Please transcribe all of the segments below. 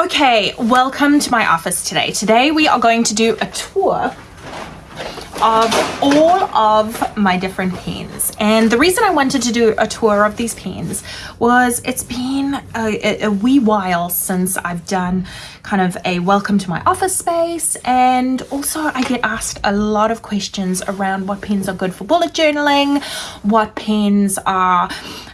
Okay, welcome to my office today. Today we are going to do a tour of all of my different pens and the reason I wanted to do a tour of these pens was it's been a, a, wee while since I've done kind of a welcome to my office space. And also I get asked a lot of questions around what pens are good for bullet journaling what pens are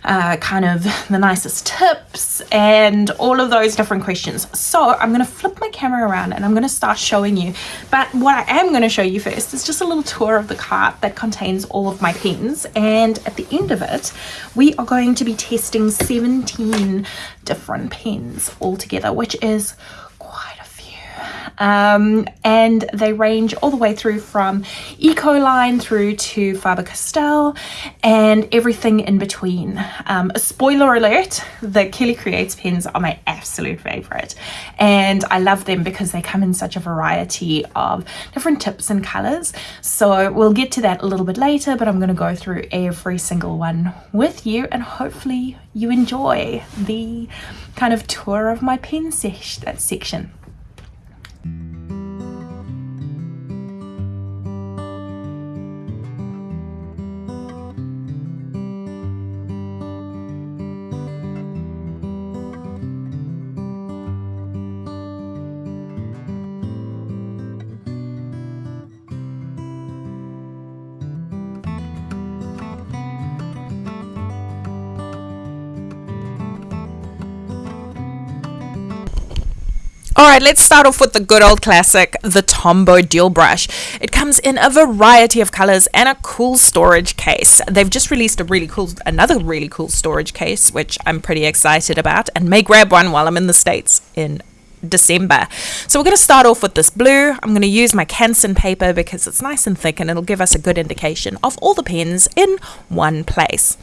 uh, kind of the nicest tips and all of those different questions. So I'm gonna flip my camera around and I'm gonna start showing you. But what I am going to show you first is just a little tour of the cart that contains all of my pens. And at the end of it we are going to be testing 17 different pens altogether which is um, and they range all the way through from Ecoline through to Faber-Castell and everything in between. Um, spoiler alert, the Kelly Creates pens are my absolute favorite and I love them because they come in such a variety of different tips and colors. So we'll get to that a little bit later, but I'm going to go through every single one with you and hopefully you enjoy the kind of tour of my pen section. Alright, let's start off with the good old classic, the Tombow Dual Brush. It comes in a variety of colors and a cool storage case. They've just released a really cool, another really cool storage case, which I'm pretty excited about and may grab one while I'm in the States in December. So we're going to start off with this blue. I'm going to use my Canson paper because it's nice and thick and it'll give us a good indication of all the pens in one place.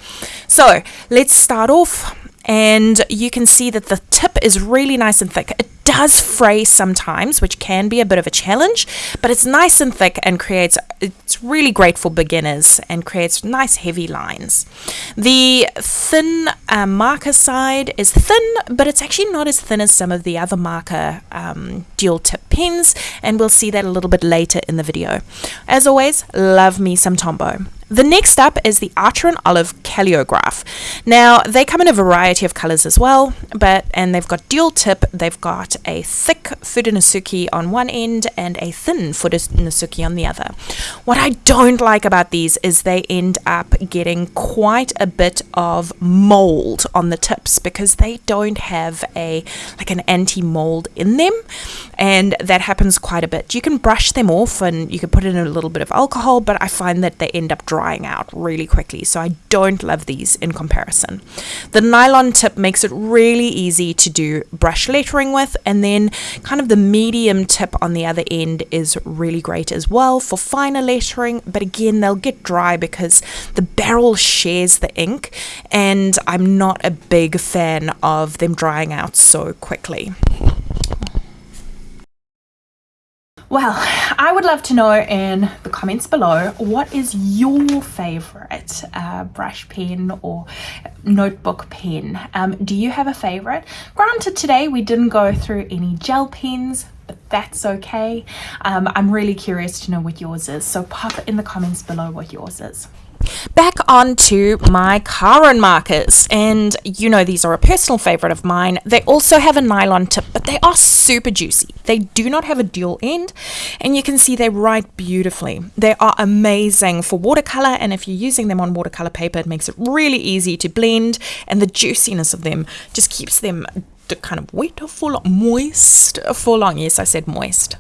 So let's start off and you can see that the tip is really nice and thick. It does fray sometimes, which can be a bit of a challenge, but it's nice and thick and creates, it's really great for beginners and creates nice heavy lines. The thin uh, marker side is thin, but it's actually not as thin as some of the other marker um, dual tip pens, and we'll see that a little bit later in the video. As always, love me some Tombow. The next up is the Archer and Olive Calliograph. Now, they come in a variety of colors as well, but and they've got dual tip, they've got a thick Fudenosuke on one end and a thin Fudenosuke on the other. What I don't like about these is they end up getting quite a bit of mold on the tips because they don't have a like an anti-mold in them and that happens quite a bit. You can brush them off and you can put in a little bit of alcohol, but I find that they end up drying out really quickly. So I don't love these in comparison. The nylon tip makes it really easy to do brush lettering with and then kind of the medium tip on the other end is really great as well for finer lettering but again they'll get dry because the barrel shares the ink and I'm not a big fan of them drying out so quickly. Well, I would love to know in the comments below what is your favorite uh, brush pen or notebook pen. Um, do you have a favorite? Granted, today we didn't go through any gel pens, but that's okay. Um, I'm really curious to know what yours is, so pop in the comments below what yours is. Back onto my Karin markers, and you know these are a personal favorite of mine. They also have a nylon tip, but they are super juicy. They do not have a dual end, and you can see they write beautifully. They are amazing for watercolor, and if you're using them on watercolor paper, it makes it really easy to blend, and the juiciness of them just keeps them kind of wet or full moist for long. Yes, I said moist.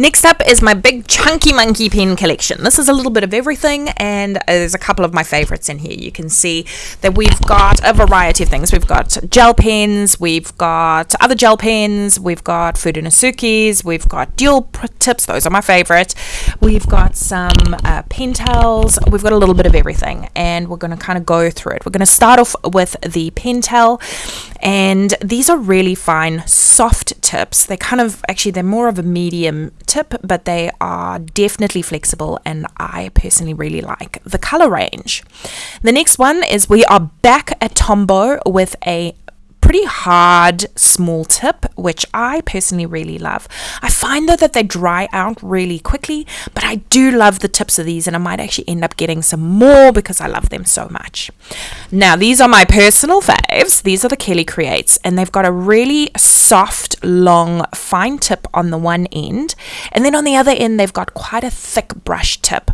Next up is my big chunky monkey pen collection. This is a little bit of everything and there's a couple of my favorites in here. You can see that we've got a variety of things. We've got gel pens, we've got other gel pens, we've got Fudenosukes, we've got dual tips, those are my favorite. We've got some uh, Pentel, we've got a little bit of everything and we're going to kind of go through it. We're going to start off with the Pentel and these are really fine soft tips. They're kind of, actually they're more of a medium tip, but they are definitely flexible and I personally really like the color range. The next one is we are back at Tombow with a pretty hard small tip, which I personally really love. I find though that they dry out really quickly, but I do love the tips of these and I might actually end up getting some more because I love them so much. Now, these are my personal faves. These are the Kelly Creates and they've got a really soft, long, fine tip on the one end. And then on the other end, they've got quite a thick brush tip.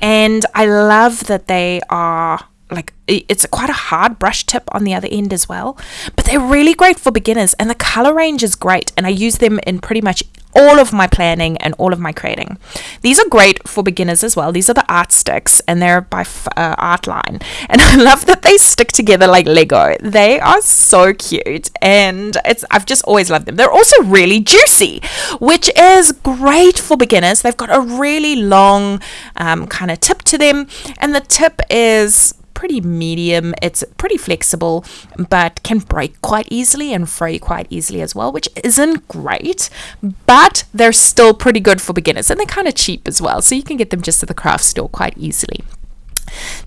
And I love that they are like it's quite a hard brush tip on the other end as well. But they're really great for beginners and the color range is great and i use them in pretty much all of my planning and all of my creating. These are great for beginners as well. These are the art sticks and they're by uh, artline and i love that they stick together like lego. They are so cute and it's i've just always loved them. They're also really juicy which is great for beginners. They've got a really long um, kind of tip to them and the tip is pretty medium. It's pretty flexible, but can break quite easily and fray quite easily as well, which isn't great, but they're still pretty good for beginners and they're kind of cheap as well. So you can get them just at the craft store quite easily.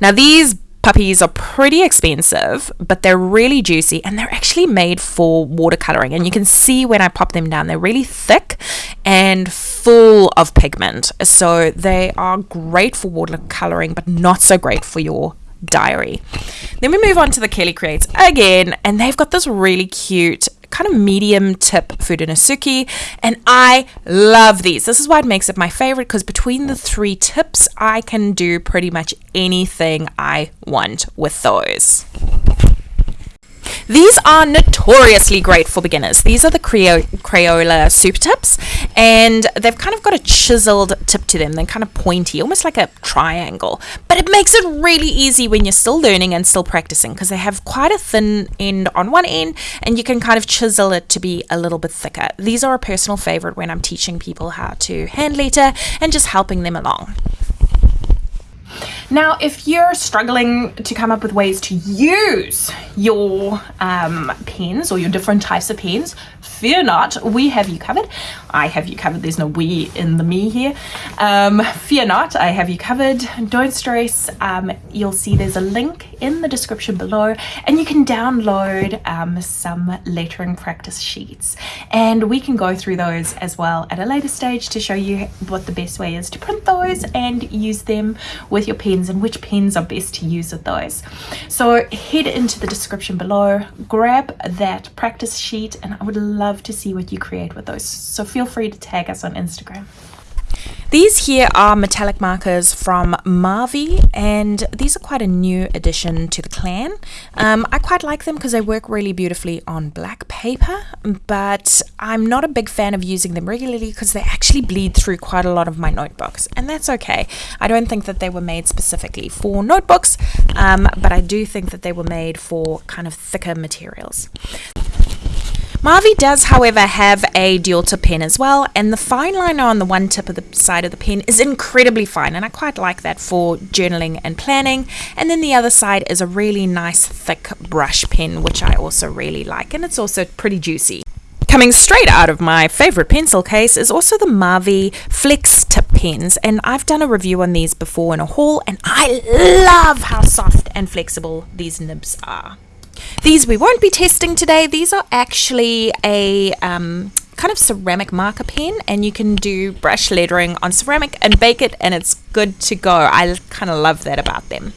Now, these puppies are pretty expensive, but they're really juicy and they're actually made for watercoloring. And you can see when I pop them down, they're really thick and full of pigment. So they are great for watercoloring, but not so great for your diary. Then we move on to the Kelly Creates again, and they've got this really cute kind of medium tip food in a Fudenosuke, and I love these. This is why it makes it my favorite because between the three tips, I can do pretty much anything I want with those. These are notoriously great for beginners. These are the Crayola Super Tips, and they've kind of got a chiseled tip to them. They're kind of pointy, almost like a triangle, but it makes it really easy when you're still learning and still practicing because they have quite a thin end on one end, and you can kind of chisel it to be a little bit thicker. These are a personal favorite when I'm teaching people how to hand letter and just helping them along. Now, if you're struggling to come up with ways to use your um, pens or your different types of pens, fear not, we have you covered. I have you covered. There's no we in the me here. Um, fear not, I have you covered. Don't stress. Um, you'll see there's a link in the description below and you can download um, some lettering practice sheets and we can go through those as well at a later stage to show you what the best way is to print those and use them with your pens and which pens are best to use with those. So head into the description below, grab that practice sheet and I would love to see what you create with those. So feel free to tag us on Instagram. These here are metallic markers from Marvy and these are quite a new addition to the clan. Um, I quite like them because they work really beautifully on black paper but I'm not a big fan of using them regularly because they actually bleed through quite a lot of my notebooks and that's okay. I don't think that they were made specifically for notebooks um, but I do think that they were made for kind of thicker materials. Marvy does, however, have a dual tip pen as well, and the fine liner on the one tip of the side of the pen is incredibly fine, and I quite like that for journaling and planning. And then the other side is a really nice thick brush pen, which I also really like, and it's also pretty juicy. Coming straight out of my favorite pencil case is also the Marvy Flex tip pens, and I've done a review on these before in a haul, and I love how soft and flexible these nibs are. These we won't be testing today. These are actually a um, kind of ceramic marker pen and you can do brush lettering on ceramic and bake it and it's good to go. I kind of love that about them.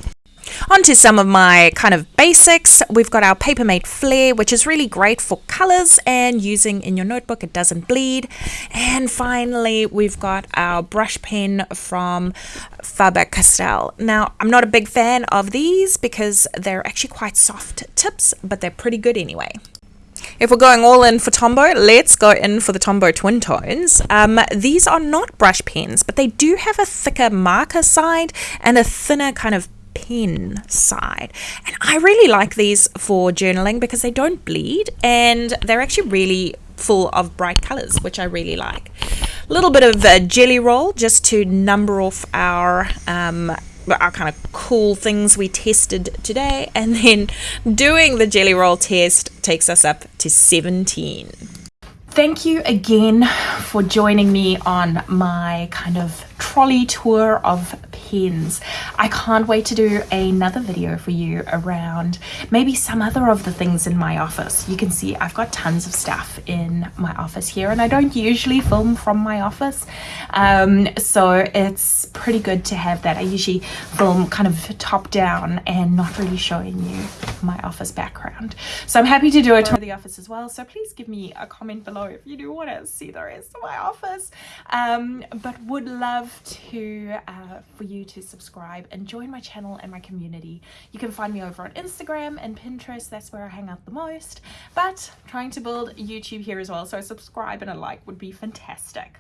On to some of my kind of basics. We've got our Papermate Flair, which is really great for colors and using in your notebook. It doesn't bleed. And finally, we've got our brush pen from Faber-Castell. Now, I'm not a big fan of these because they're actually quite soft tips, but they're pretty good anyway. If we're going all in for Tombow, let's go in for the Tombow Twin Tones. Um, these are not brush pens, but they do have a thicker marker side and a thinner kind of pen side. And I really like these for journaling because they don't bleed and they're actually really full of bright colors, which I really like. A little bit of a Gelly Roll just to number off our um, our kind of cool things we tested today and then doing the Gelly Roll test takes us up to 17 thank you again for joining me on my kind of trolley tour of pens. I can't wait to do another video for you around maybe some other of the things in my office. You can see I've got tons of stuff in my office here and I don't usually film from my office. Um, so it's pretty good to have that. I usually film kind of top down and not really showing you my office background. So I'm happy to do a tour of the office as well. So please give me a comment below if you do want to see the rest of my office. Um, but would love to uh, for you to subscribe and join my channel and my community. You can find me over on Instagram and Pinterest. That's where I hang out the most. But trying to build YouTube here as well. So subscribe and a like would be fantastic.